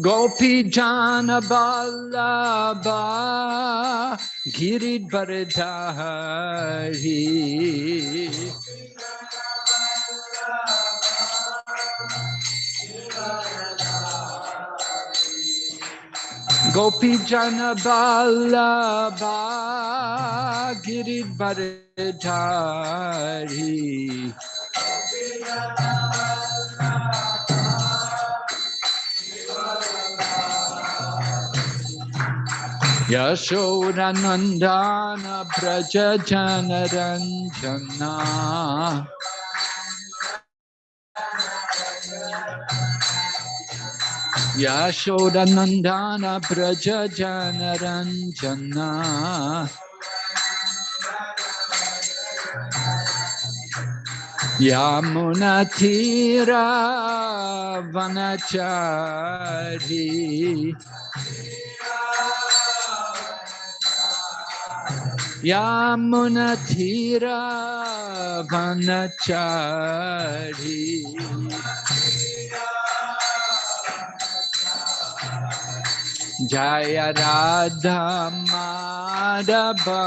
Gopi Jana Ballabha Girid Bharadhari Gopi Jana Ballabha Girid Yashodanandana Braja Janaranjana Yashodanandana Braja Janaranjana Yamunatira Vanachari Yamunatira Vanachari Jaya Radha Madhava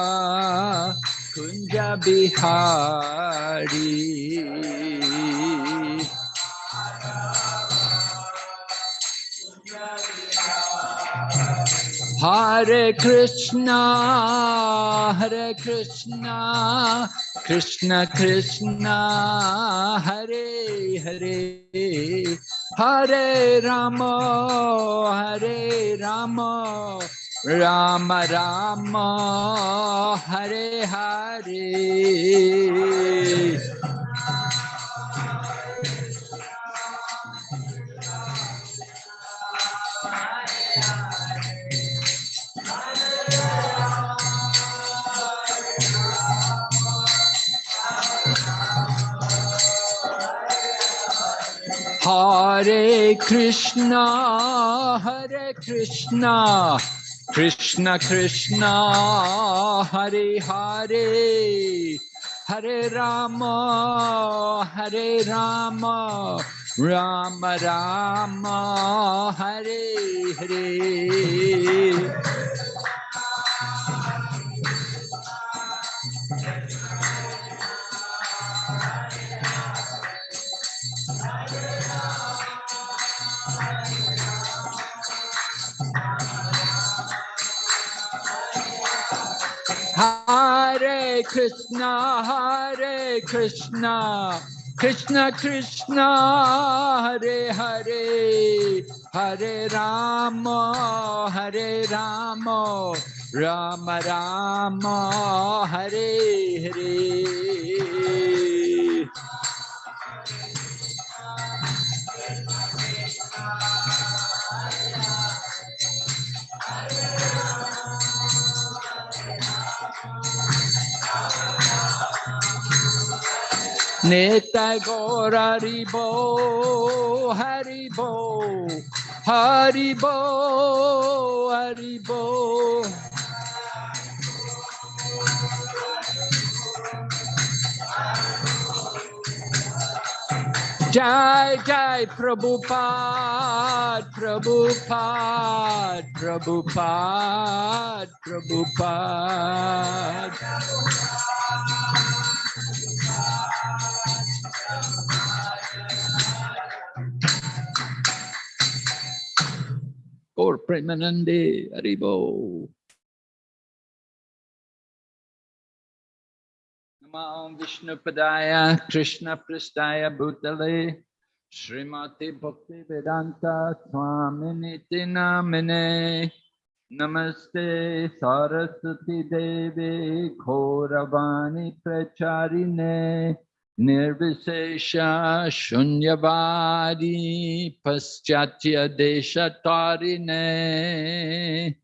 Kunja Bihari Hare Krishna, Hare Krishna, Krishna Krishna, Hare Hare, Hare Rama, Hare Rama, Rama Rama, Hare Hare. Hare Krishna, Hare Krishna, Krishna Krishna, Hare Hare, Hare Rama, Hare Rama, Rama Rama, Hare Hare. Krishna, Hare Krishna, Krishna Krishna, Hare Hare, Hare Rama, Hare Rama, Rama Rama, Hare Hare. Neta Gora Haribo, Haribo, Haribo, Haribo. Jai Jai Prabhupada, Prabhupada, Prabhupada, Prabhupada. Premanande, Haribo. Vishnu Padaya, Krishna Pristaya Bhutale, Srimati Bhakti Vedanta Swaminiti Namine. Namaste Saraswati Devi Ghoravani Pracharine Nirvisesha Shunyavadi Paschatya Deshatarine.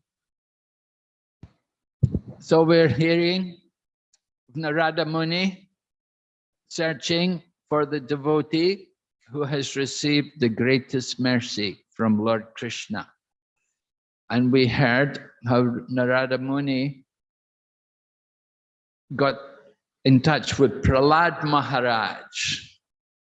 So we're hearing Narada Muni searching for the devotee who has received the greatest mercy from Lord Krishna. And we heard how Narada Muni got in touch with Prahlad Maharaj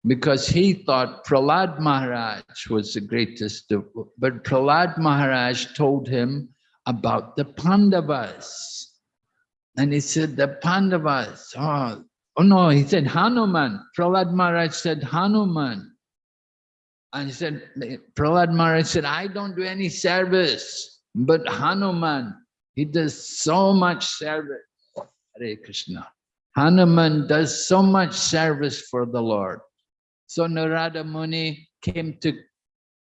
because he thought Prahlad Maharaj was the greatest, but Prahlad Maharaj told him about the Pandavas. And he said, the Pandavas, oh, oh no, he said Hanuman. Prahlad Maharaj said Hanuman. And he said, Prahlad Maharaj said, I don't do any service, but Hanuman, he does so much service. Hare Krishna. Hanuman does so much service for the Lord. So Narada Muni came to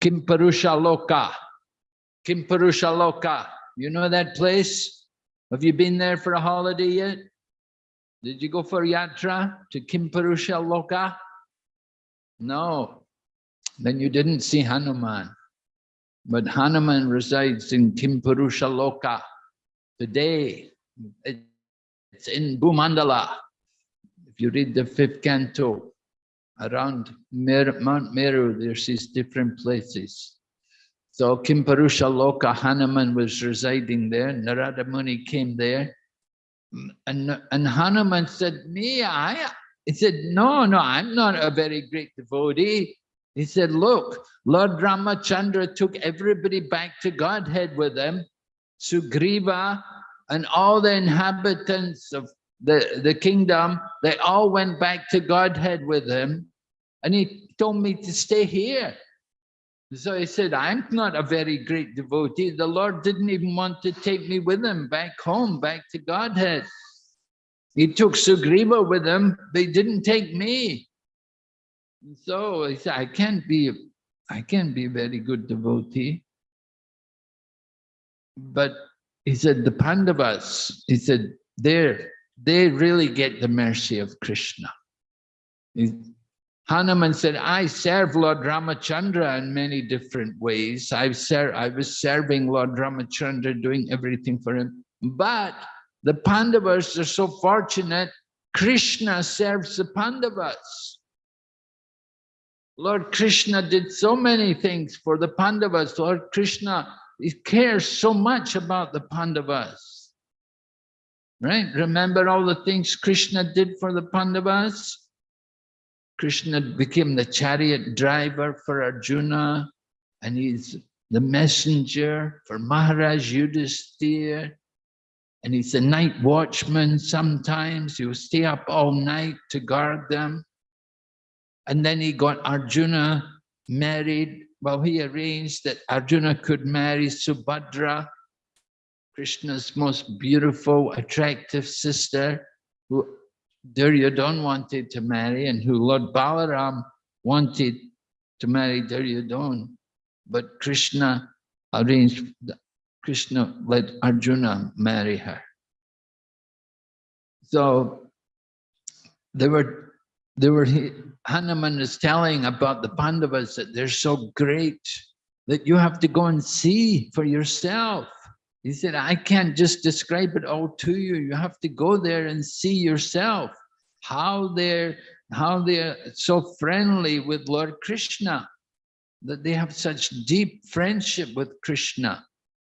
Kimparusha Loka. Kimparusha Loka. You know that place? Have you been there for a holiday yet? Did you go for yatra to Kimparusha Loka? No. Then you didn't see Hanuman. But Hanuman resides in Kimparusha Loka. Today, it's in Bhumandala. If you read the fifth canto, around Mer Mount Meru, there's these different places. So Kimparusha Loka Hanuman was residing there. Narada Muni came there. And, and Hanuman said, me, I, he said, no, no, I'm not a very great devotee. He said, look, Lord Ramachandra took everybody back to Godhead with him. Sugriva and all the inhabitants of the, the kingdom, they all went back to Godhead with him. And he told me to stay here. So he said, I'm not a very great devotee. The Lord didn't even want to take me with him back home, back to Godhead. He took Sugriva with him, they didn't take me. So he said, I can't be, I can't be a very good devotee. But he said, the Pandavas, he said, they they really get the mercy of Krishna. He, Hanuman said, I serve Lord Ramachandra in many different ways. I've ser I was serving Lord Ramachandra, doing everything for him. But the Pandavas are so fortunate, Krishna serves the Pandavas. Lord Krishna did so many things for the Pandavas. Lord Krishna he cares so much about the Pandavas. Right? Remember all the things Krishna did for the Pandavas? Krishna became the chariot driver for Arjuna, and he's the messenger for Maharaj Yudhisthira, and he's the night watchman sometimes. He will stay up all night to guard them. And then he got Arjuna married well, he arranged that Arjuna could marry Subhadra, Krishna's most beautiful, attractive sister, who Duryodhan wanted to marry and who Lord Balaram wanted to marry Duryodhan. But Krishna arranged, Krishna let Arjuna marry her. So there were there were Hanuman is telling about the Pandavas that they're so great that you have to go and see for yourself. He said, I can't just describe it all to you. You have to go there and see yourself how they're how they're so friendly with Lord Krishna, that they have such deep friendship with Krishna.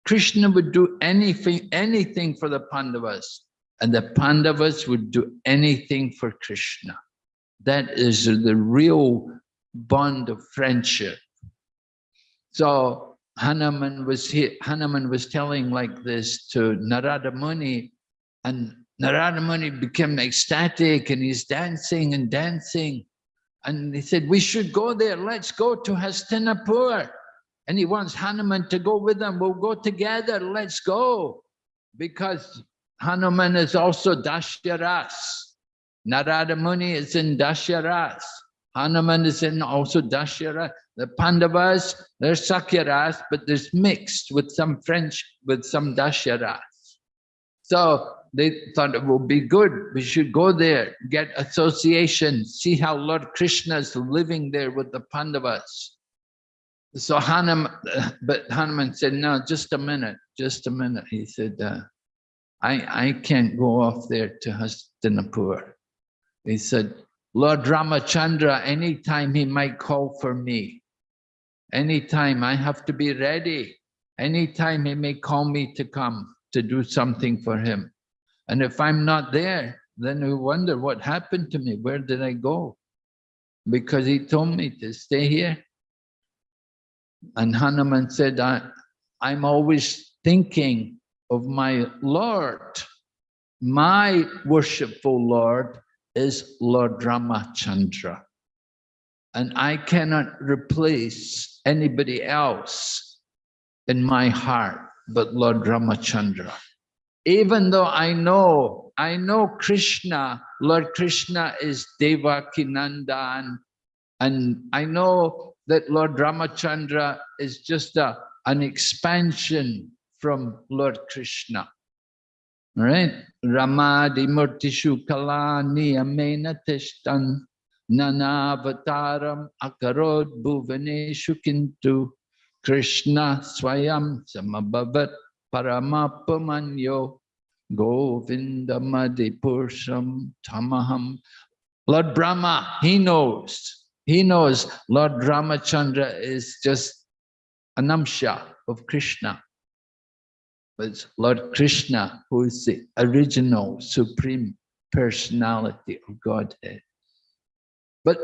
Krishna would do anything, anything for the Pandavas, and the Pandavas would do anything for Krishna. That is the real bond of friendship. So Hanuman was Hanuman was telling like this to Narada Muni, and Narada Muni became ecstatic and he's dancing and dancing. And he said, we should go there. Let's go to Hastinapur. And he wants Hanuman to go with them. We'll go together. Let's go. Because Hanuman is also Dashyaras. Narada Muni is in Dasharas. Hanuman is in also Dashara. The Pandavas, they're Sakyaras, but there's mixed with some French, with some Dasharas. So they thought it would be good. We should go there, get association, see how Lord Krishna is living there with the Pandavas. So Hanuman, but Hanuman said, no, just a minute, just a minute. He said, uh, I, I can't go off there to Hastinapur. He said, Lord Ramachandra, anytime he might call for me, anytime I have to be ready, anytime he may call me to come to do something for him. And if I'm not there, then we wonder what happened to me, where did I go? Because he told me to stay here. And Hanuman said, I, I'm always thinking of my Lord. My worshipful Lord is Lord Ramachandra. And I cannot replace anybody else in my heart but Lord Ramachandra. Even though I know, I know Krishna, Lord Krishna is Devakinandan, and I know that Lord Ramachandra is just a, an expansion from Lord Krishna. Right? Ramadi Murtishu Kalani Amena Tishtan Nanavataram Akarod Bhuvaneshu Kintu Krishna Swayam Samabhavat Paramapamanyo Govindamadipursam Tamaham. Lord Brahma, he knows. He knows Lord Ramachandra is just anamsha of Krishna. But it's Lord Krishna who is the original supreme personality of Godhead. But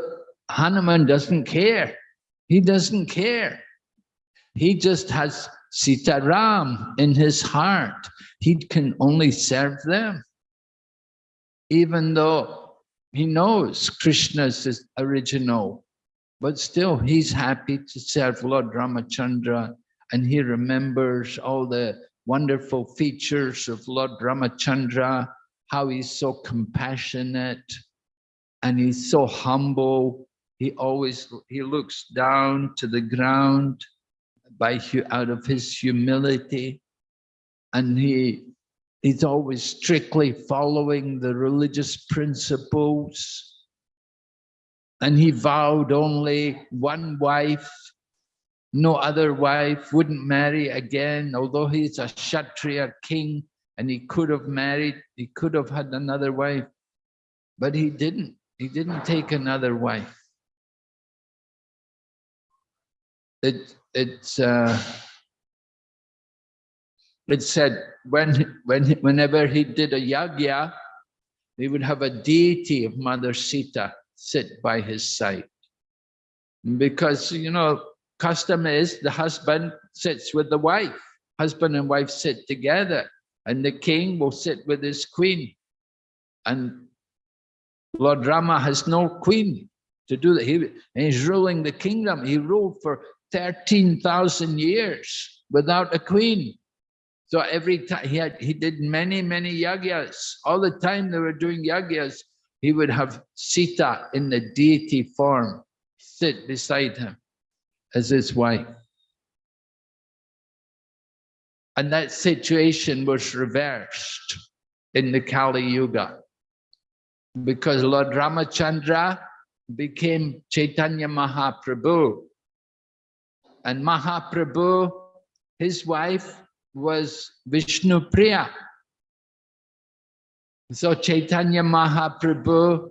Hanuman doesn't care. He doesn't care. He just has Sitaram in his heart. He can only serve them. Even though he knows Krishna's is original, but still he's happy to serve Lord Ramachandra and he remembers all the wonderful features of Lord Ramachandra, how he's so compassionate and he's so humble. He always, he looks down to the ground by out of his humility and he he's always strictly following the religious principles and he vowed only one wife no other wife wouldn't marry again. Although he's a kshatriya king and he could have married he could have had another wife but he didn't. He didn't take another wife. It it's uh, it said when when whenever he did a yagya, he would have a deity of Mother Sita sit by his side. Because you know, custom is the husband sits with the wife, husband and wife sit together, and the king will sit with his queen. And Lord Rama has no queen to do that. He, he's ruling the kingdom. He ruled for 13,000 years without a queen. So every time he had, he did many, many yagyas. All the time they were doing yagyas, he would have Sita in the deity form sit beside him as his wife. And that situation was reversed in the Kali Yuga because Lord Ramachandra became Chaitanya Mahaprabhu and Mahaprabhu, his wife was Vishnu Priya. So Chaitanya Mahaprabhu,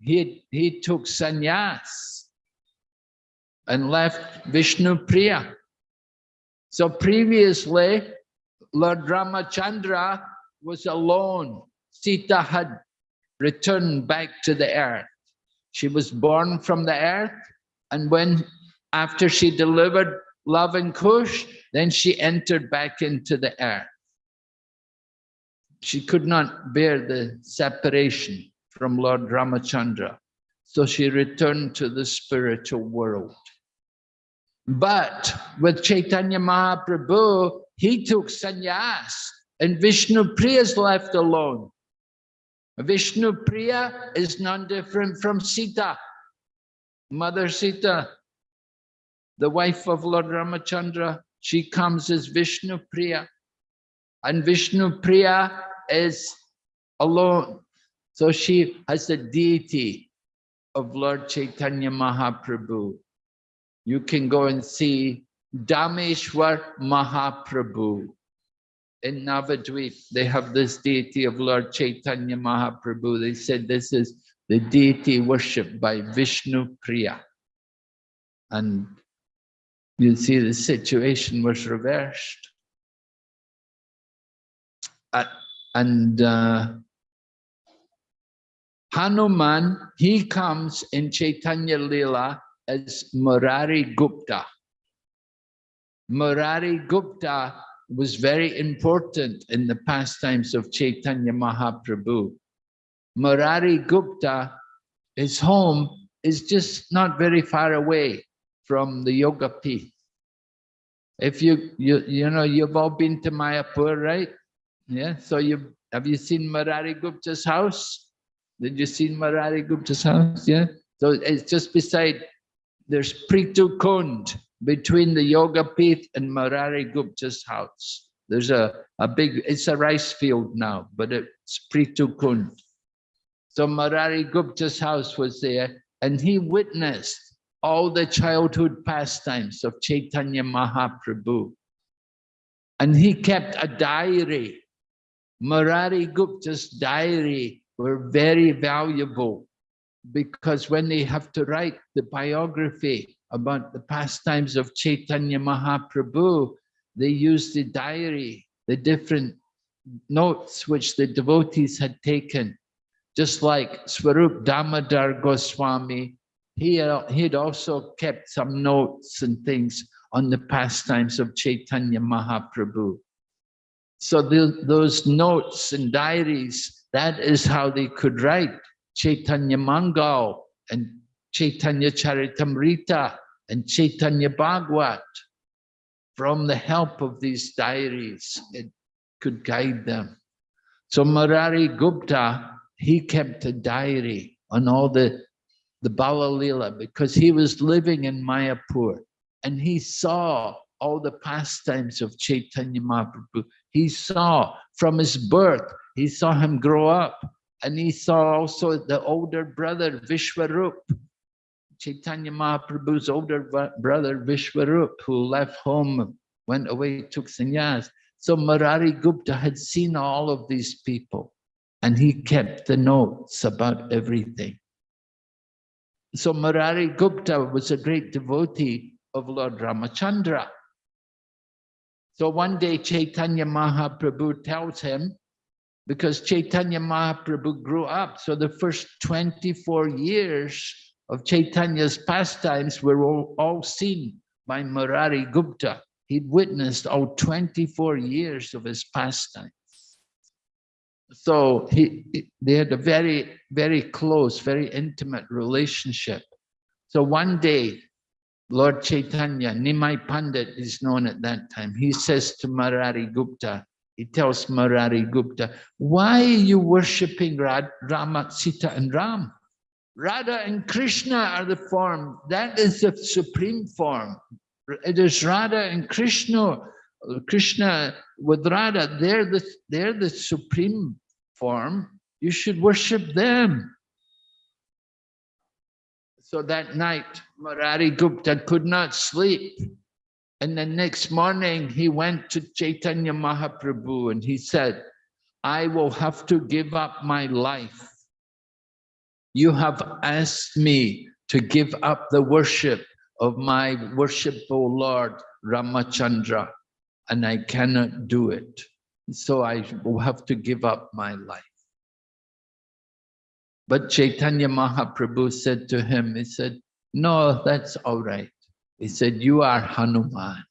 he, he took sannyas and left Vishnu Priya. So previously, Lord Ramachandra was alone. Sita had returned back to the earth. She was born from the earth, and when after she delivered Lava and Kush, then she entered back into the earth. She could not bear the separation from Lord Ramachandra. So she returned to the spiritual world. But with Chaitanya Mahaprabhu, he took sannyas and Vishnu Priya is left alone. Vishnu Priya is none different from Sita. Mother Sita the wife of Lord Ramachandra, she comes as Vishnu Priya. And Vishnu Priya is alone. So she has the deity of Lord Chaitanya Mahaprabhu. You can go and see Dhameshwar Mahaprabhu. In Navadvip, they have this deity of Lord Chaitanya Mahaprabhu. They said this is the deity worshipped by Vishnu Priya. And you see the situation was reversed. Uh, and uh, Hanuman, he comes in Chaitanya Lila as Murari Gupta. Murari Gupta was very important in the pastimes of Chaitanya Mahaprabhu. Murari Gupta, his home is just not very far away from the Yoga Pith. If you, you, you know, you've all been to Mayapur, right? Yeah, so you have you seen Murari Gupta's house? Did you see Murari Gupta's house? Yeah, so it's just beside, there's Prithu Kund, between the Yoga Pith and Murari Gupta's house. There's a, a big, it's a rice field now, but it's Prithu Kund. So Murari Gupta's house was there and he witnessed all the childhood pastimes of Chaitanya Mahaprabhu. And he kept a diary. Murari Gupta's diary were very valuable because when they have to write the biography about the pastimes of Chaitanya Mahaprabhu, they used the diary, the different notes which the devotees had taken, just like Swarup Damodar Goswami, he had also kept some notes and things on the pastimes of Chaitanya Mahaprabhu. So the, those notes and diaries, that is how they could write Chaitanya Mangal and Chaitanya Charitamrita and Chaitanya Bhagwat. From the help of these diaries, it could guide them. So Murari Gupta, he kept a diary on all the, the Balalila because he was living in Mayapur and he saw all the pastimes of Chaitanya Mahaprabhu. He saw from his birth, he saw him grow up and he saw also the older brother Vishwarup, Chaitanya Mahaprabhu's older brother Vishwarup, who left home, went away, took sannyas. So Murari Gupta had seen all of these people and he kept the notes about everything. So Murari Gupta was a great devotee of Lord Ramachandra. So one day Chaitanya Mahaprabhu tells him, because Chaitanya Mahaprabhu grew up. So the first 24 years of Chaitanya's pastimes were all, all seen by Murari Gupta. He'd witnessed all 24 years of his pastimes. So he, they had a very, very close, very intimate relationship. So one day, Lord Chaitanya, Nimai Pandit is known at that time, he says to Murari Gupta, he tells Murari Gupta, why are you worshipping Rama, Sita and Ram? Radha and Krishna are the form. That is the supreme form. It is Radha and Krishna. Krishna with Radha, they're the, they're the supreme form. You should worship them. So that night, Murari Gupta could not sleep. And the next morning he went to Chaitanya Mahaprabhu and he said, I will have to give up my life. You have asked me to give up the worship of my worshipful Lord Ramachandra, and I cannot do it. So I will have to give up my life. But Chaitanya Mahaprabhu said to him, he said, no, that's all right. He said, you are Hanuman.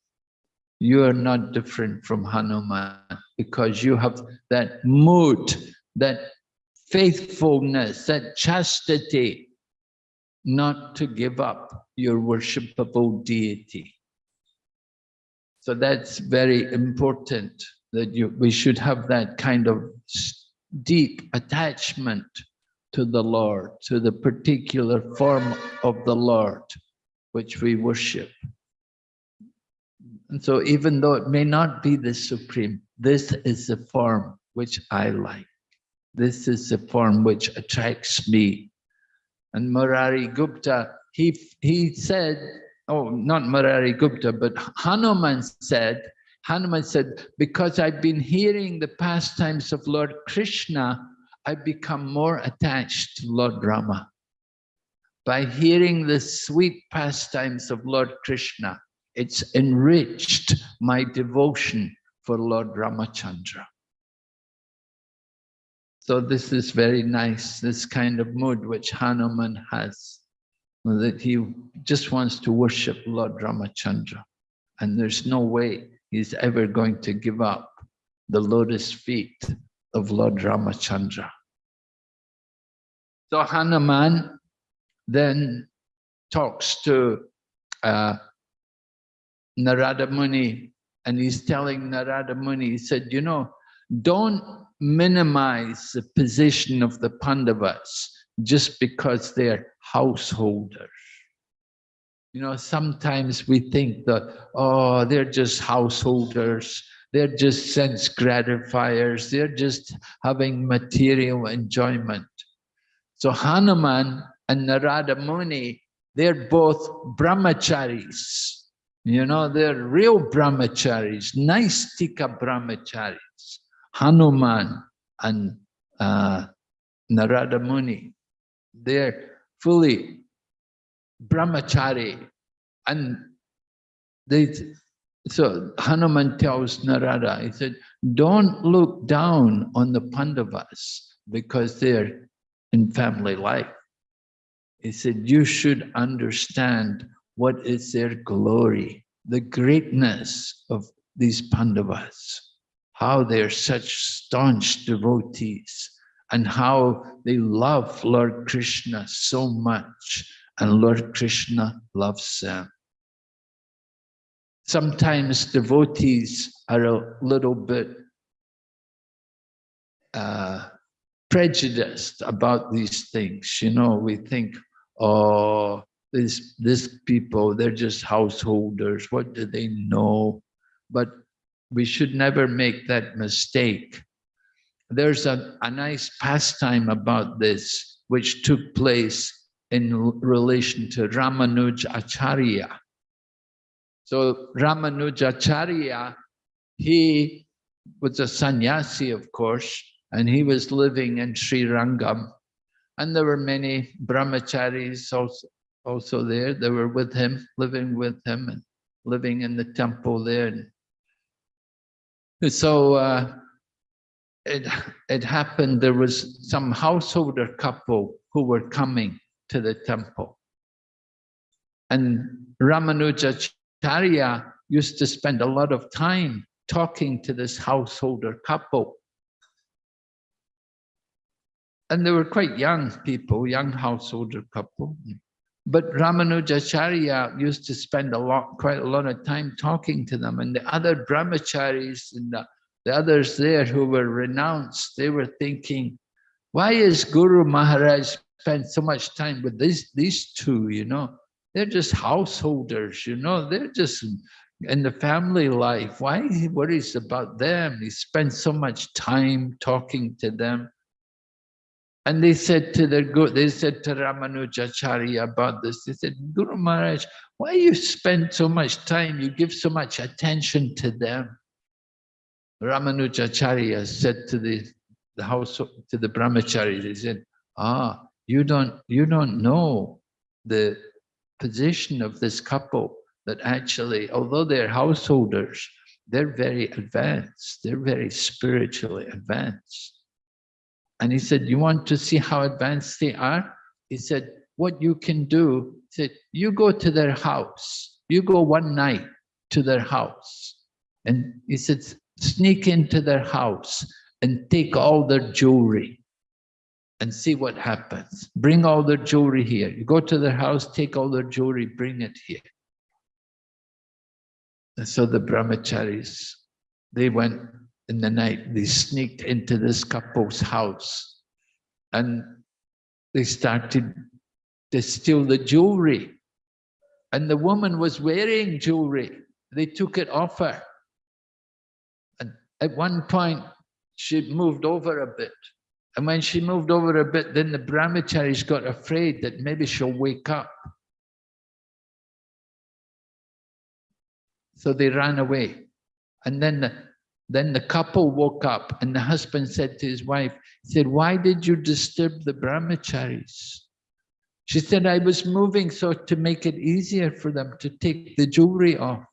You are not different from Hanuman because you have that mood, that faithfulness, that chastity, not to give up your worshipable deity. So that's very important that you, we should have that kind of deep attachment to the Lord, to the particular form of the Lord which we worship. And so even though it may not be the supreme, this is the form which I like. This is the form which attracts me. And Murari Gupta, he, he said, oh, not Murari Gupta, but Hanuman said, Hanuman said, because I've been hearing the pastimes of Lord Krishna, I've become more attached to Lord Rama. By hearing the sweet pastimes of Lord Krishna, it's enriched my devotion for Lord Ramachandra. So this is very nice, this kind of mood which Hanuman has, that he just wants to worship Lord Ramachandra. And there's no way he's ever going to give up the lotus feet of Lord Ramachandra. So Hanuman then talks to uh, Narada Muni and he's telling Narada Muni, he said, you know, don't minimize the position of the Pandavas just because they're householders. You know, sometimes we think that, oh, they're just householders, they're just sense gratifiers, they're just having material enjoyment. So Hanuman and Narada Muni, they're both brahmacharis. You know, they're real brahmacharis, naishthika brahmacharis. Hanuman and uh, Narada Muni, they're fully brahmachari. And they, so Hanuman tells Narada, he said, don't look down on the Pandavas because they're in family life. He said, you should understand what is their glory, the greatness of these Pandavas, how they're such staunch devotees, and how they love Lord Krishna so much, and Lord Krishna loves them. Sometimes devotees are a little bit uh, prejudiced about these things. You know, we think, oh, this this people they're just householders what do they know but we should never make that mistake there's a, a nice pastime about this which took place in relation to Ramanuj Acharya. So Ramanuj Acharya, he was a sannyasi, of course, and he was living in Sri Rangam. And there were many brahmacharis also, also there. They were with him, living with him and living in the temple there. And so uh, it, it happened, there was some householder couple who were coming to the temple. And Ramanujacharya used to spend a lot of time talking to this householder couple. And they were quite young people, young householder couple. But Ramanujacharya used to spend a lot, quite a lot of time talking to them. And the other brahmacharis and the, the others there who were renounced, they were thinking, why is Guru Maharaj spend so much time with these, these two, you know? They're just householders, you know? They're just in the family life. Why he worries about them? He spends so much time talking to them. And they said to their Guru, they said to Ramanujacharya about this, they said, Guru Maharaj, why you spend so much time, you give so much attention to them? Ramanujacharya said to the, the house, to the brahmachari, he said, ah, you don't, you don't know the position of this couple that actually, although they're householders, they're very advanced, they're very spiritually advanced. And he said, you want to see how advanced they are? He said, what you can do, he said, you go to their house. You go one night to their house. And he said, sneak into their house and take all their jewelry and see what happens. Bring all their jewelry here. You go to their house, take all their jewelry, bring it here. And so the brahmacharis, they went in the night, they sneaked into this couple's house and they started to steal the jewelry. And the woman was wearing jewelry. They took it off her. And at one point, she moved over a bit And when she moved over a bit, then the brahmacharis got afraid that maybe she'll wake up. So they ran away. And then the, then the couple woke up and the husband said to his wife, he said, why did you disturb the brahmacharis? She said, I was moving so to make it easier for them to take the jewelry off.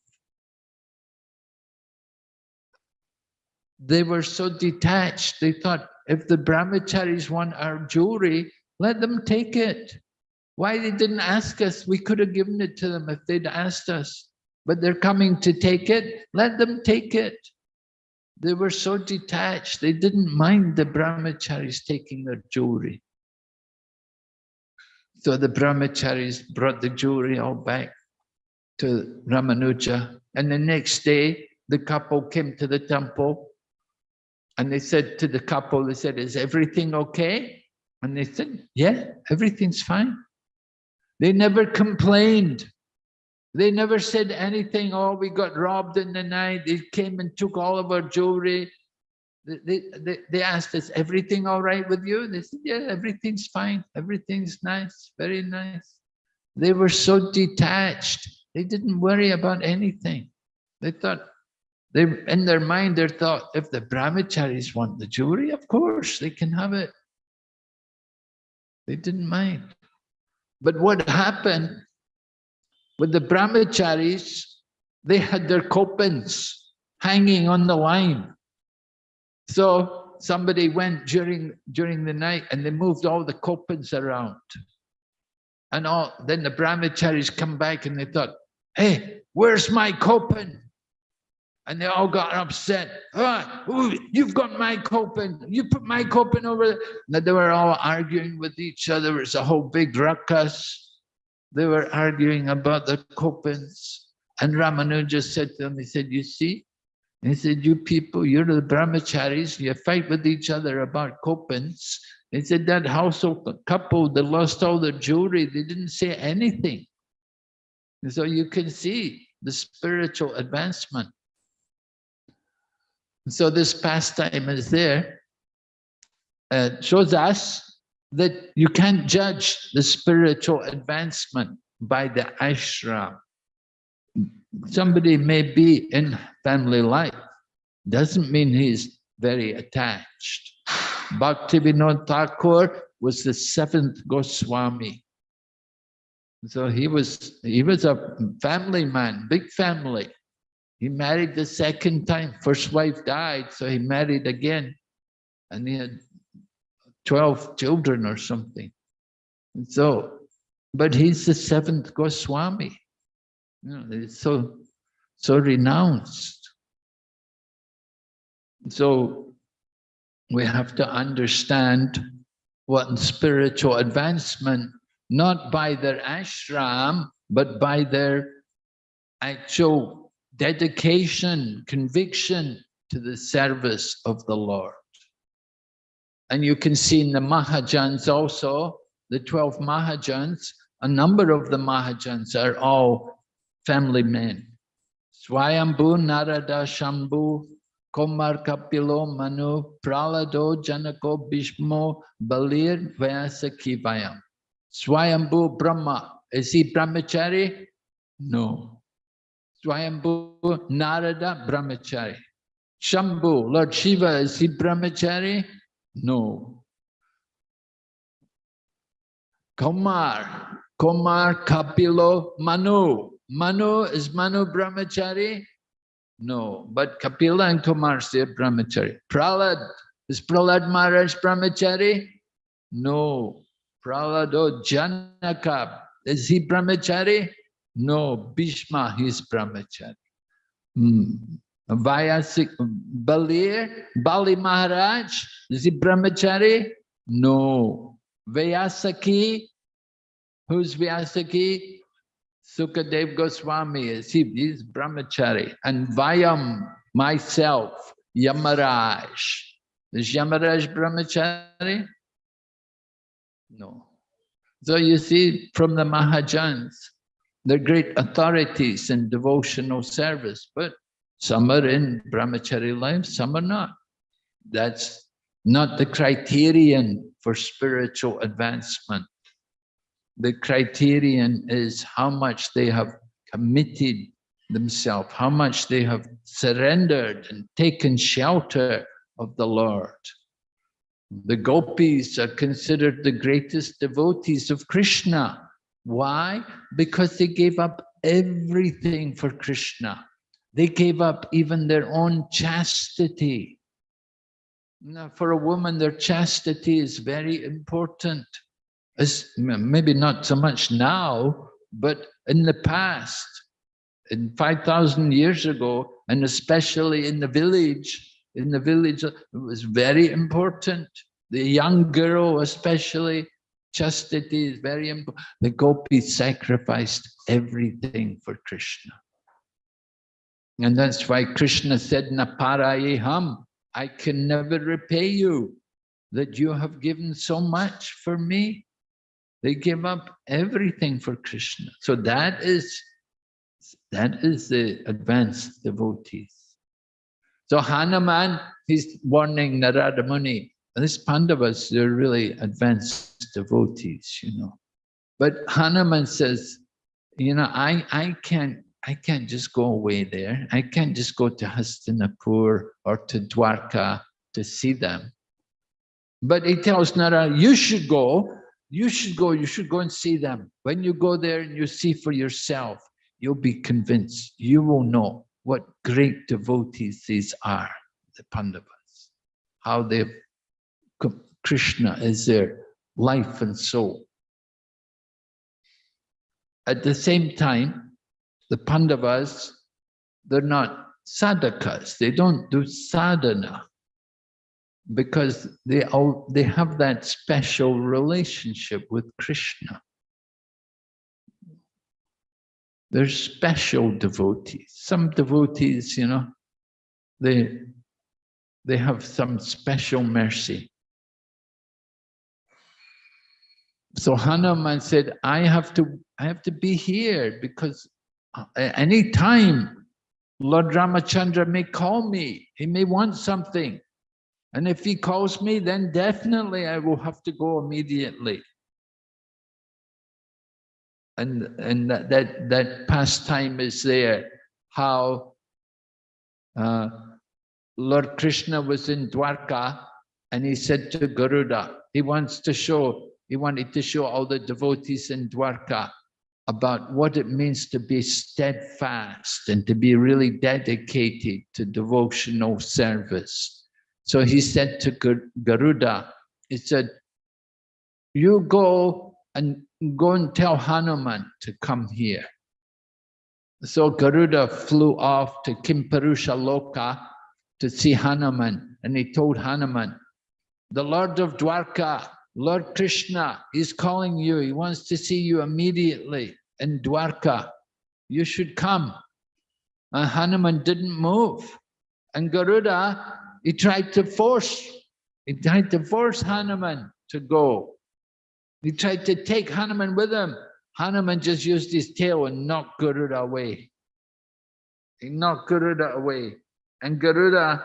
They were so detached. They thought, if the brahmacharis want our jewelry, let them take it. Why they didn't ask us? We could have given it to them if they'd asked us but they're coming to take it, let them take it. They were so detached, they didn't mind the brahmacharis taking their jewelry. So the brahmacharis brought the jewelry all back to Ramanuja. And the next day, the couple came to the temple and they said to the couple, they said, is everything okay? And they said, yeah, everything's fine. They never complained. They never said anything, oh, we got robbed in the night. They came and took all of our jewelry. They, they, they asked us, everything all right with you? They said, yeah, everything's fine. Everything's nice, very nice. They were so detached. They didn't worry about anything. They thought, they in their mind, they thought, if the brahmacharis want the jewelry, of course, they can have it. They didn't mind. But what happened with the brahmacharis, they had their kopans hanging on the line. So somebody went during during the night and they moved all the kopans around. And all then the brahmacharis come back and they thought, hey, where's my kopan? And they all got upset. Ah, you've got my kopan. You put my kopan over there. And they were all arguing with each other. It's a whole big ruckus they were arguing about the kopans. And Ramanuja said to them, he said, you see, he said, you people, you're the brahmacharis, you fight with each other about kopans. He said, that household couple, they lost all their jewelry, they didn't say anything. And so you can see the spiritual advancement. So this pastime is there. Uh, shows us that you can't judge the spiritual advancement by the ashram. Somebody may be in family life, doesn't mean he's very attached. Bhaktivinoda Thakur was the seventh Goswami. So he was he was a family man, big family. He married the second time. First wife died, so he married again. And he had 12 children or something. And so, but he's the seventh Goswami. You know, so, so renounced. So we have to understand what spiritual advancement, not by their ashram, but by their actual dedication, conviction to the service of the Lord. And you can see in the Mahajans also, the 12 Mahajans, a number of the Mahajans are all family men. Swayambhu, Narada, Shambhu, Komar, Kapilo, Manu, Pralado, Janako, Bhishmo, Balir, Vyasakivayam. Swayambhu Brahma, is he brahmachari? No. Swayambhu Narada, brahmachari. Shambhu, Lord Shiva, is he brahmachari? No. Kumar, Kumar Kapilo Manu. Manu, is Manu Brahmachari? No, but Kapila and Kumar say Brahmachari. Pralad, is Pralad Maharaj Brahmachari? No. Pralad oh, Janaka, is he Brahmachari? No, Bhishma, he's Brahmachari. Hmm. Vyasik, Balir, Bali Maharaj, is he brahmachari? No. Vyasaki, who's Vyasaki? Sukadev Goswami is he, he's brahmachari. And Vayam, myself, Yamaraj. Is Yamaraj brahmachari? No. So you see from the Mahajans, they're great authorities in devotional service, but some are in brahmachari life, some are not. That's not the criterion for spiritual advancement. The criterion is how much they have committed themselves, how much they have surrendered and taken shelter of the Lord. The gopis are considered the greatest devotees of Krishna. Why? Because they gave up everything for Krishna. They gave up even their own chastity. Now, for a woman, their chastity is very important. As, maybe not so much now, but in the past, in 5,000 years ago, and especially in the village, in the village, uh, it was very important. The young girl especially, chastity is very important. The gopis sacrificed everything for Krishna. And that's why Krishna said, Naparayeham, I can never repay you that you have given so much for me. They give up everything for Krishna. So that is that is the advanced devotees. So Hanuman, he's warning Narada Muni. And these Pandavas, they're really advanced devotees, you know. But Hanuman says, you know, I, I can't I can't just go away there. I can't just go to Hastinapur or to Dwarka to see them. But he tells Nara, you should go, you should go, you should go and see them. When you go there and you see for yourself, you'll be convinced, you will know what great devotees these are, the Pandavas, how they, Krishna is their life and soul. At the same time, the Pandavas, they're not sadhakas, they don't do sadhana because they all they have that special relationship with Krishna. They're special devotees. Some devotees, you know, they, they have some special mercy. So Hanuman said, I have to, I have to be here because any time Lord Ramachandra may call me, he may want something. And if he calls me, then definitely I will have to go immediately and and that that, that pastime is there how uh, Lord Krishna was in Dwarka and he said to Garuda, he wants to show, he wanted to show all the devotees in Dwarka about what it means to be steadfast and to be really dedicated to devotional service. So he said to Garuda, he said, you go and go and tell Hanuman to come here. So Garuda flew off to Kimpurusha Loka to see Hanuman, and he told Hanuman, the Lord of Dwarka, Lord Krishna is calling you. He wants to see you immediately in Dwarka. You should come. And Hanuman didn't move. And Garuda, he tried to force, he tried to force Hanuman to go. He tried to take Hanuman with him. Hanuman just used his tail and knocked Garuda away. He knocked Garuda away. And Garuda,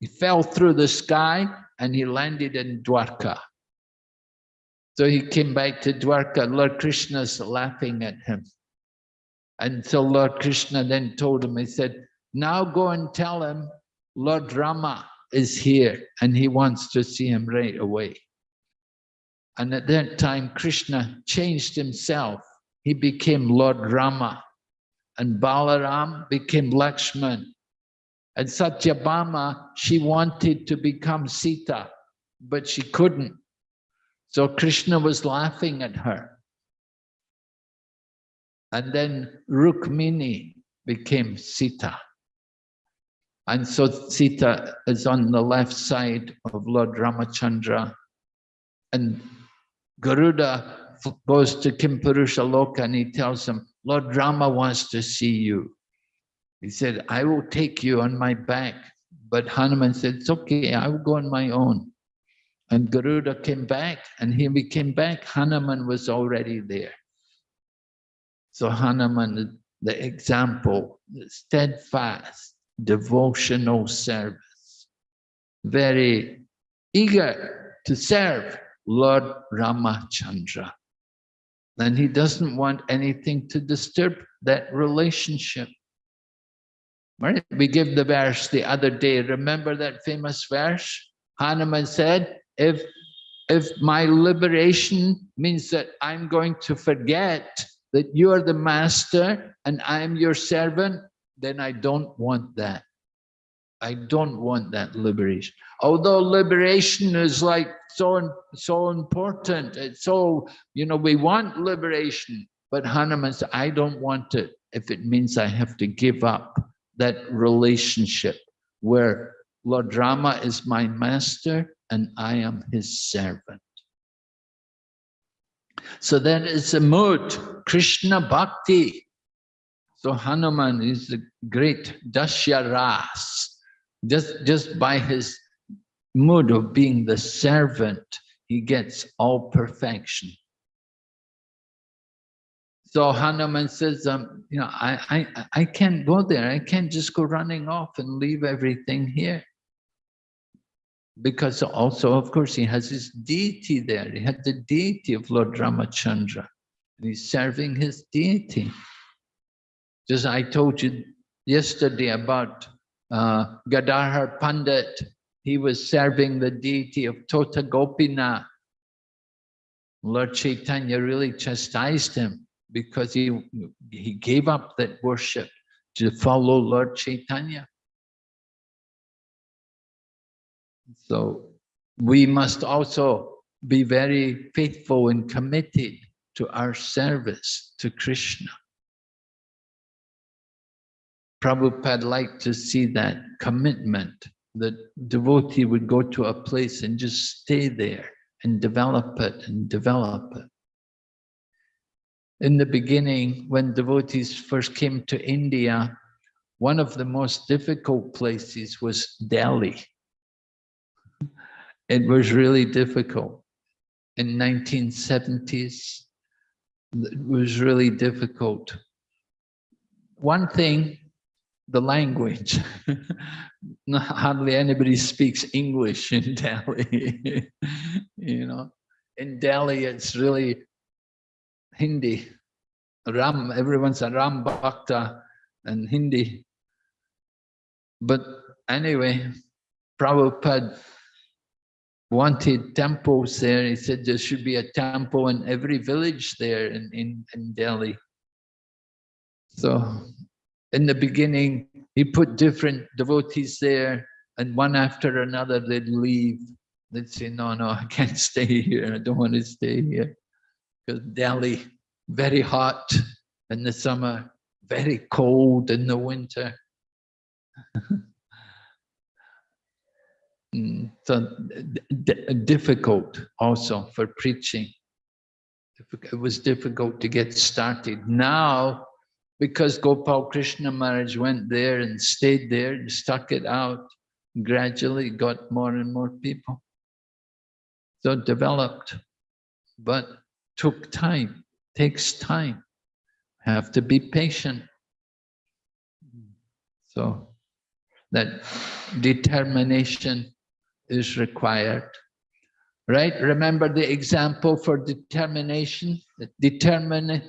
he fell through the sky and he landed in Dwarka. So he came back to Dwarka. Lord Krishna's laughing at him. And so Lord Krishna then told him, he said, now go and tell him Lord Rama is here and he wants to see him right away. And at that time, Krishna changed himself. He became Lord Rama. And Balaram became Lakshman. And Satyabhama, she wanted to become Sita, but she couldn't. So Krishna was laughing at her. And then Rukmini became Sita. And so Sita is on the left side of Lord Ramachandra. And Garuda goes to Kimpurusha Loka and he tells him, Lord Rama wants to see you. He said, I will take you on my back. But Hanuman said, it's okay, I will go on my own. And Garuda came back and when he came back, Hanuman was already there. So Hanuman, the example, steadfast, devotional service, very eager to serve Lord Ramachandra. And he doesn't want anything to disturb that relationship. Right? We give the verse the other day. Remember that famous verse? Hanuman said, if, if my liberation means that I'm going to forget that you are the master and I am your servant, then I don't want that. I don't want that liberation. Although liberation is like so, so important. It's so, you know, we want liberation, but Hanuman said, I don't want it if it means I have to give up that relationship where Lord Rama is my master and I am his servant. So that is a mood, Krishna Bhakti. So Hanuman is the great Dasharas. Just, just by his mood of being the servant, he gets all perfection. So Hanuman says, um, you know, I, I, I can't go there. I can't just go running off and leave everything here. Because also, of course, he has his deity there. He had the deity of Lord Ramachandra. And he's serving his deity. Just I told you yesterday about uh, Gadadhar Pandit, he was serving the deity of Tota Gopinath. Lord Chaitanya really chastised him because he, he gave up that worship to follow Lord Chaitanya. So we must also be very faithful and committed to our service to Krishna. Prabhupada liked to see that commitment, that devotee would go to a place and just stay there and develop it and develop it. In the beginning, when devotees first came to India, one of the most difficult places was Delhi. It was really difficult. In 1970s, it was really difficult. One thing the language. Hardly anybody speaks English in Delhi. you know, in Delhi, it's really Hindi. Ram, everyone's a Ram Bhakta and Hindi. But anyway, Prabhupada wanted temples there. He said there should be a temple in every village there in, in, in Delhi. So in the beginning, he put different devotees there, and one after another, they'd leave. They'd say, no, no, I can't stay here. I don't want to stay here. Because Delhi, very hot in the summer, very cold in the winter. Mm, so difficult also for preaching. It was difficult to get started. Now because Gopal Krishna Maharaj went there and stayed there and stuck it out, gradually got more and more people. So developed, but took time, takes time. Have to be patient. So that determination is required. Right? Remember the example for determination? Determine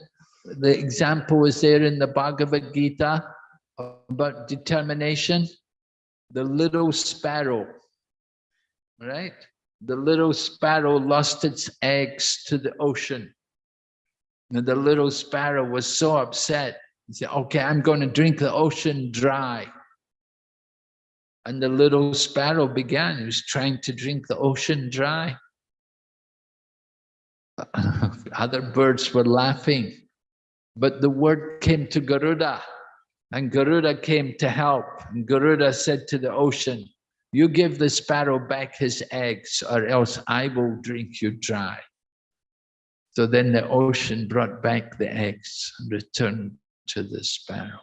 the example is there in the Bhagavad Gita about determination. The little sparrow, right? The little sparrow lost its eggs to the ocean. And the little sparrow was so upset. He said, okay, I'm going to drink the ocean dry. And the little sparrow began, he was trying to drink the ocean dry. Other birds were laughing. But the word came to Garuda, and Garuda came to help. And Garuda said to the ocean, you give the sparrow back his eggs, or else I will drink you dry. So then the ocean brought back the eggs and returned to the sparrow.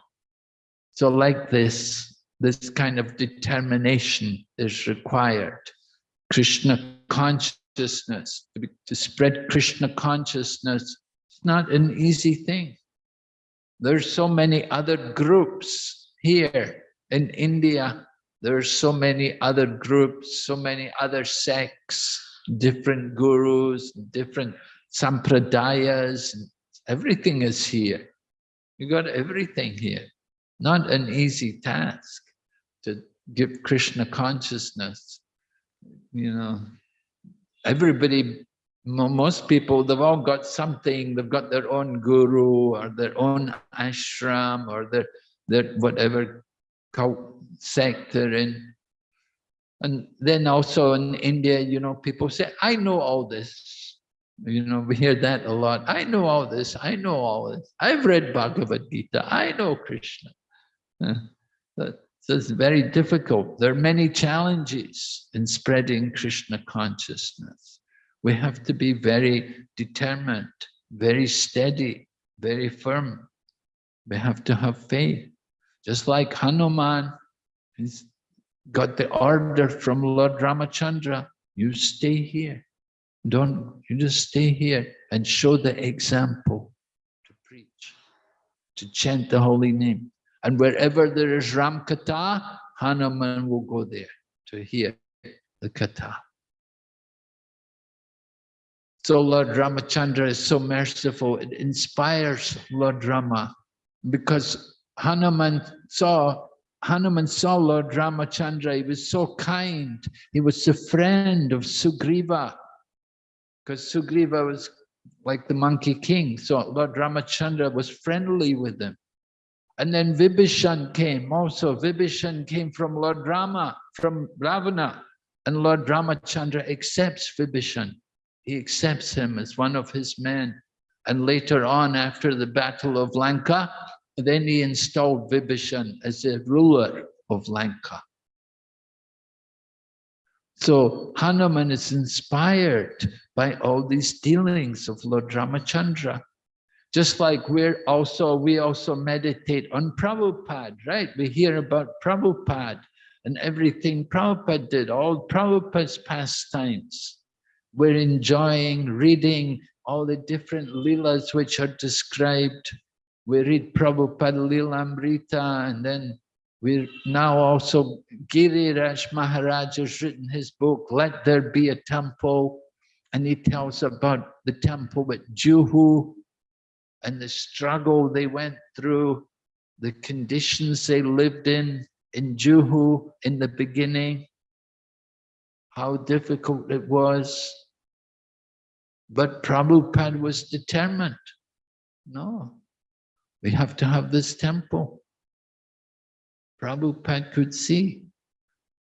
So like this, this kind of determination is required. Krishna consciousness, to, spread Krishna consciousness, it's not an easy thing. There's so many other groups here in India There are so many other groups, so many other sects, different gurus, different sampradayas, everything is here. You got everything here. Not an easy task to give Krishna consciousness. You know, everybody, most people, they've all got something, they've got their own guru or their own ashram or their, their whatever cult sect they're in. And then also in India, you know, people say, I know all this. You know, we hear that a lot. I know all this. I know all this. I've read Bhagavad Gita. I know Krishna. so it's very difficult. There are many challenges in spreading Krishna consciousness. We have to be very determined, very steady, very firm. We have to have faith. Just like Hanuman, he's got the order from Lord Ramachandra, you stay here. Don't, you just stay here and show the example to preach, to chant the holy name. And wherever there is Ram Katha, Hanuman will go there to hear the Katha. So Lord Ramachandra is so merciful, it inspires Lord Rama because Hanuman saw Hanuman saw Lord Ramachandra, he was so kind. He was the friend of Sugriva because Sugriva was like the monkey king. So Lord Ramachandra was friendly with him. And then Vibhishan came also. Vibhishan came from Lord Rama, from Ravana. And Lord Ramachandra accepts Vibhishan. He accepts him as one of his men. And later on, after the Battle of Lanka, then he installed Vibhishan as the ruler of Lanka. So Hanuman is inspired by all these dealings of Lord Ramachandra. Just like we're also, we also meditate on Prabhupada, right? We hear about Prabhupada and everything Prabhupada did, all Prabhupada's pastimes. We're enjoying reading all the different leelas which are described. We read Prabhupada Lilamrita and then we're now also, Giriraj Maharaj has written his book, Let There Be a Temple, and he tells about the temple at Juhu and the struggle they went through, the conditions they lived in, in Juhu in the beginning, how difficult it was. But Prabhupada was determined. No, we have to have this temple. Prabhupada could see,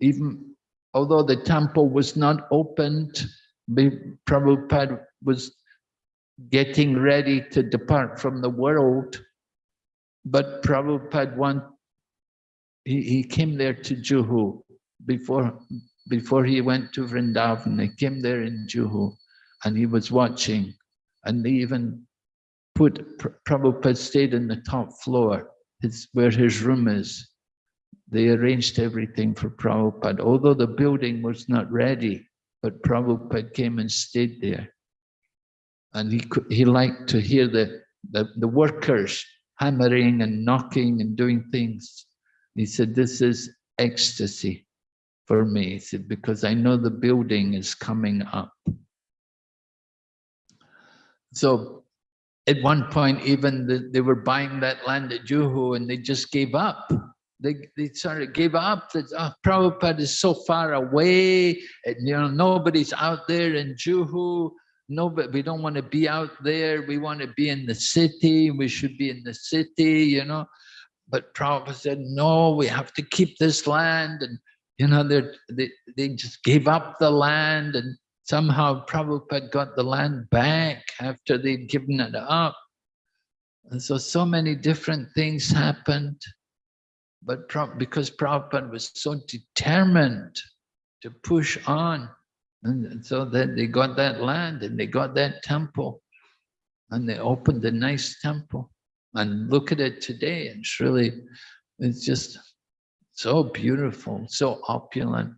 even although the temple was not opened, Prabhupada was getting ready to depart from the world, but Prabhupada want, he, he came there to Juhu before, before he went to Vrindavan. He came there in Juhu and he was watching and they even put, Prabhupada stayed in the top floor, it's where his room is. They arranged everything for Prabhupada, although the building was not ready, but Prabhupada came and stayed there. And he, he liked to hear the, the, the workers hammering and knocking and doing things. He said, this is ecstasy for me. He said, because I know the building is coming up. So at one point, even the, they were buying that land at Juhu and they just gave up they, they sort of gave up that oh, ah, Prabhupada is so far away, and, you know, nobody's out there in Juhu, nobody, we don't want to be out there, we want to be in the city, we should be in the city, you know. But Prabhupada said, no, we have to keep this land, and you know, they, they just gave up the land, and somehow Prabhupada got the land back after they'd given it up. And so, so many different things happened. But because Prabhupada was so determined to push on, and so then they got that land and they got that temple and they opened a nice temple. And look at it today, it's really, it's just so beautiful, so opulent.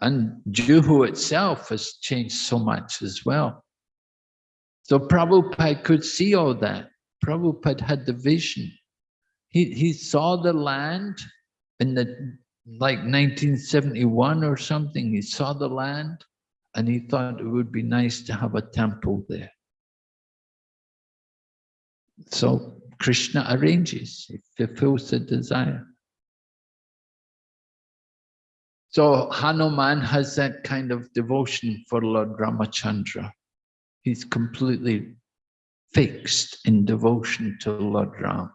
And Juhu itself has changed so much as well. So Prabhupada could see all that. Prabhupada had the vision he, he saw the land in the like 1971 or something, he saw the land and he thought it would be nice to have a temple there. So Krishna arranges, he fulfills the desire. So Hanuman has that kind of devotion for Lord Ramachandra. He's completely fixed in devotion to Lord Ram.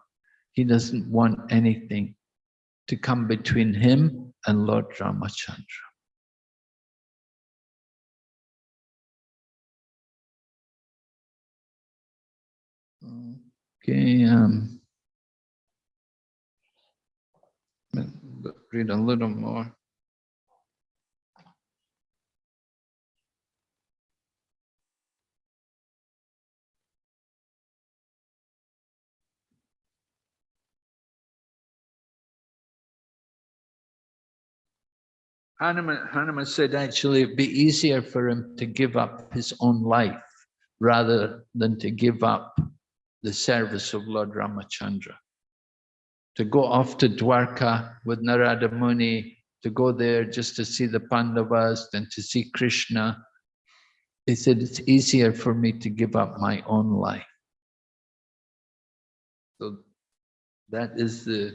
He doesn't want anything to come between him and Lord Ramachandra. Okay, um, read a little more. Hanuman, Hanuman said actually it'd be easier for him to give up his own life rather than to give up the service of Lord Ramachandra. To go off to Dwarka with Narada Muni, to go there just to see the Pandavas and to see Krishna. He said, it's easier for me to give up my own life. So that is the,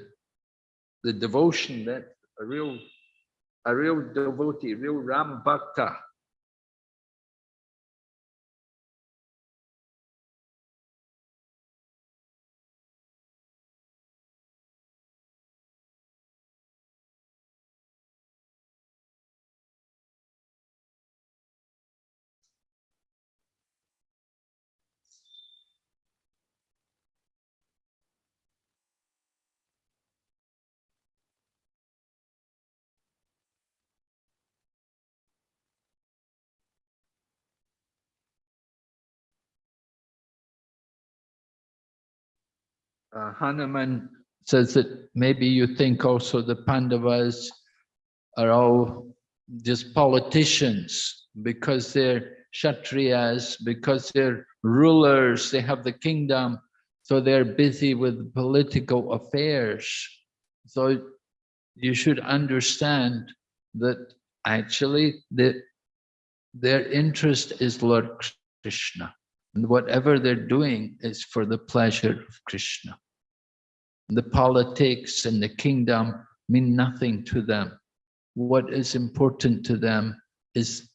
the devotion that a real a real devotee, real Ram Bhakta. Uh, Hanuman says that maybe you think also the Pandavas are all just politicians because they're Kshatriyas, because they're rulers, they have the kingdom, so they're busy with political affairs. So you should understand that actually the, their interest is Lord Krishna. And whatever they're doing is for the pleasure of Krishna. The politics and the kingdom mean nothing to them. What is important to them is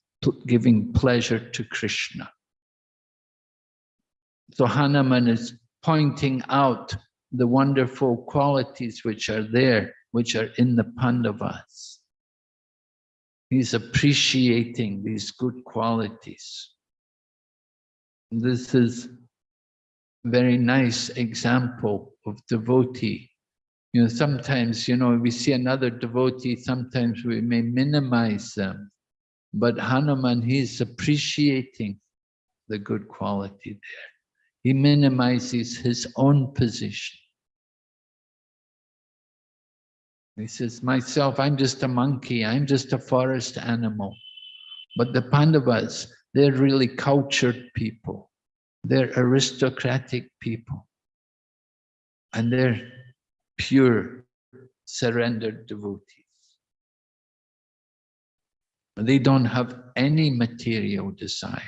giving pleasure to Krishna. So Hanuman is pointing out the wonderful qualities which are there, which are in the Pandavas. He's appreciating these good qualities. This is very nice example of devotee. You know, sometimes, you know, we see another devotee, sometimes we may minimize them. But Hanuman, he's appreciating the good quality there. He minimizes his own position. He says, myself, I'm just a monkey, I'm just a forest animal. But the Pandavas, they're really cultured people. They're aristocratic people. And they're pure, surrendered devotees. They don't have any material desire.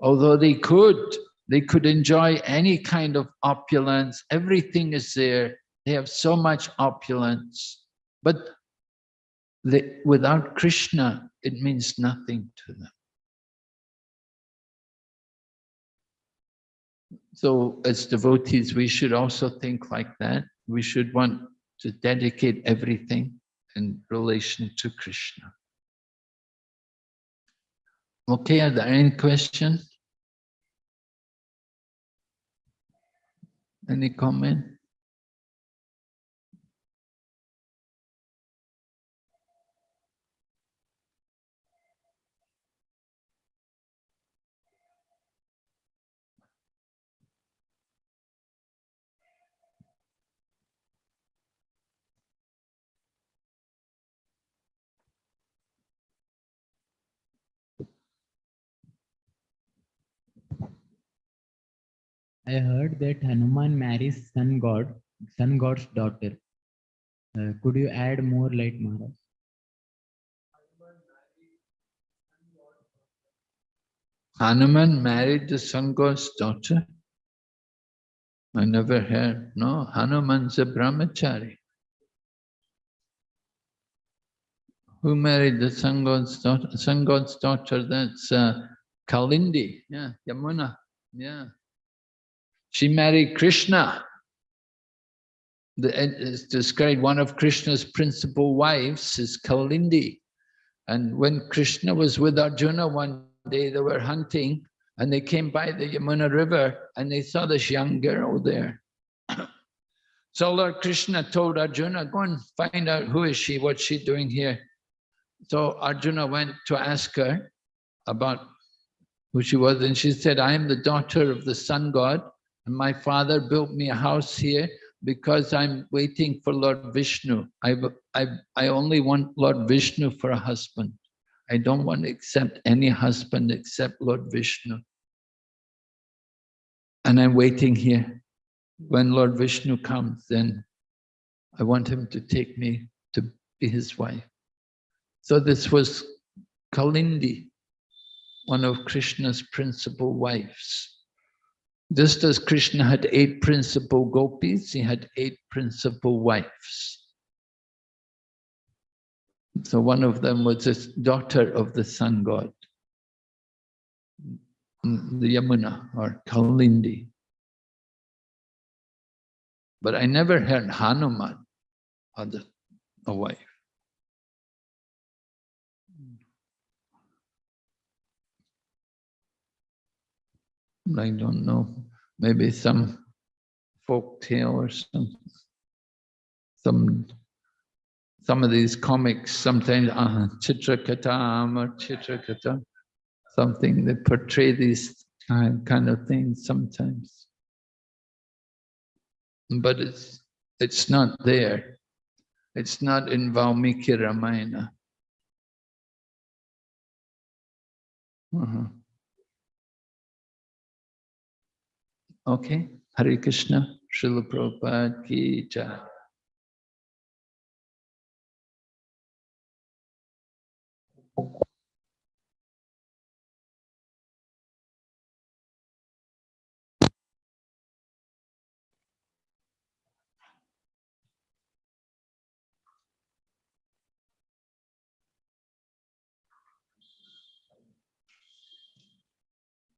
Although they could, they could enjoy any kind of opulence. Everything is there. They have so much opulence. But they, without Krishna, it means nothing to them. So as devotees, we should also think like that. We should want to dedicate everything in relation to Krishna. Okay, are there any questions? Any comment? I heard that Hanuman marries sun god, sun god's daughter. Uh, could you add more light, Maharaj? Hanuman married the sun god's daughter? I never heard. No, Hanuman's a brahmachari. Who married the sun god's daughter? Sun god's daughter, that's uh, Kalindi, yeah, Yamuna, yeah. She married Krishna. The, it's described one of Krishna's principal wives is Kalindi. And when Krishna was with Arjuna one day, they were hunting and they came by the Yamuna River and they saw this young girl there. so Lord Krishna told Arjuna, go and find out who is she, what's she doing here. So Arjuna went to ask her about who she was and she said, I am the daughter of the sun god and my father built me a house here because I'm waiting for Lord Vishnu. I, I, I only want Lord Vishnu for a husband. I don't want to accept any husband except Lord Vishnu. And I'm waiting here. When Lord Vishnu comes, then I want him to take me to be his wife. So this was Kalindi, one of Krishna's principal wives. Just as Krishna had eight principal gopis, he had eight principal wives. So one of them was this daughter of the sun god, the Yamuna or Kalindi. But I never heard Hanuman had a wife. I don't know, maybe some folk tale or some, some, some of these comics, sometimes uh, Chitrakatam or Chitrakata, something that portray these kind, kind of things sometimes. But it's, it's not there. It's not in Valmiki Ramayana. Uh -huh. Okay, Hare Krishna, Srila Prabhupada ki jai.